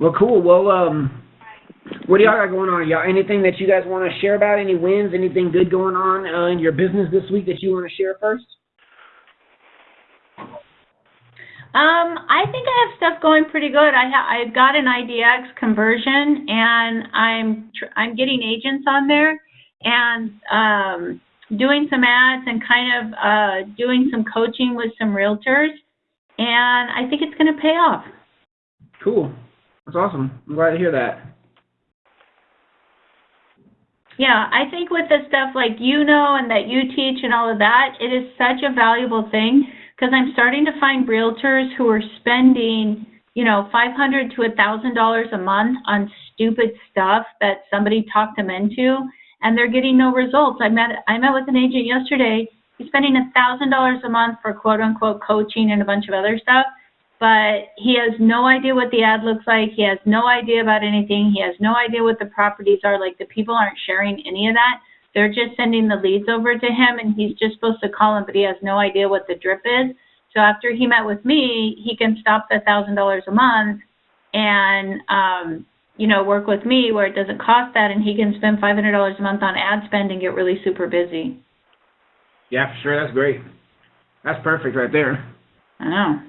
Well, cool. Well, um, what do y'all got going on? Y'all anything that you guys want to share about? Any wins? Anything good going on uh, in your business this week that you want to share first? Um, I think I have stuff going pretty good. I ha- I've got an IDX conversion, and I'm tr- I'm getting agents on there, and um, doing some ads and kind of uh, doing some coaching with some realtors, and I think it's going to pay off. Cool. That's awesome. I'm glad to hear that. Yeah, I think with the stuff like you know and that you teach and all of that, it is such a valuable thing because I'm starting to find realtors who are spending, you know, five hundred to a thousand dollars a month on stupid stuff that somebody talked them into, and they're getting no results. I met I met with an agent yesterday. He's spending a thousand dollars a month for quote unquote coaching and a bunch of other stuff, but he has no idea what the ad looks like. He has no idea about anything. He has no idea what the properties are. Like the people aren't sharing any of that. They're just sending the leads over to him and he's just supposed to call them, but he has no idea what the drip is. So after he met with me, he can stop the thousand dollars a month and um, you know, work with me where it doesn't cost that and he can spend five hundred dollars a month on ad spend and get really super busy. Yeah, for sure. That's great. That's perfect right there. I know.